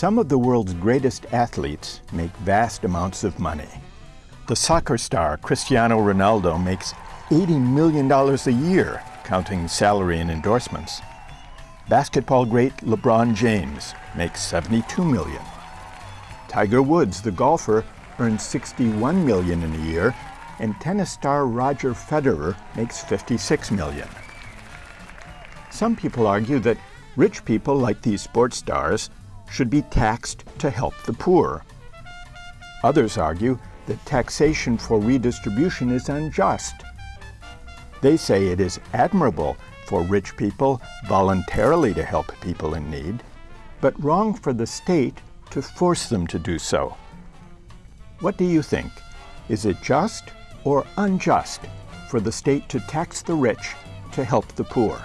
Some of the world's greatest athletes make vast amounts of money. The soccer star Cristiano Ronaldo makes $80 million a year, counting salary and endorsements. Basketball great LeBron James makes 72 million. Tiger Woods, the golfer, earns 61 million in a year, and tennis star Roger Federer makes 56 million. Some people argue that rich people like these sports stars should be taxed to help the poor. Others argue that taxation for redistribution is unjust. They say it is admirable for rich people voluntarily to help people in need, but wrong for the state to force them to do so. What do you think? Is it just or unjust for the state to tax the rich to help the poor?